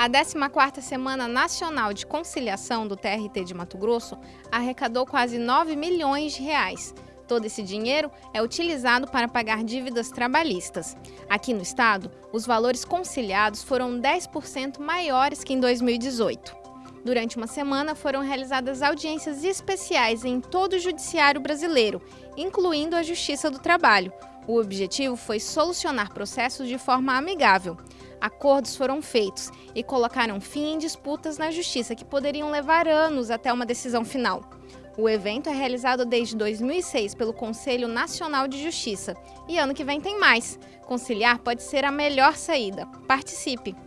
A 14ª Semana Nacional de Conciliação do TRT de Mato Grosso arrecadou quase 9 milhões de reais. Todo esse dinheiro é utilizado para pagar dívidas trabalhistas. Aqui no estado, os valores conciliados foram 10% maiores que em 2018. Durante uma semana foram realizadas audiências especiais em todo o judiciário brasileiro, incluindo a Justiça do Trabalho. O objetivo foi solucionar processos de forma amigável acordos foram feitos e colocaram fim em disputas na justiça que poderiam levar anos até uma decisão final. O evento é realizado desde 2006 pelo Conselho Nacional de Justiça e ano que vem tem mais. Conciliar pode ser a melhor saída. Participe!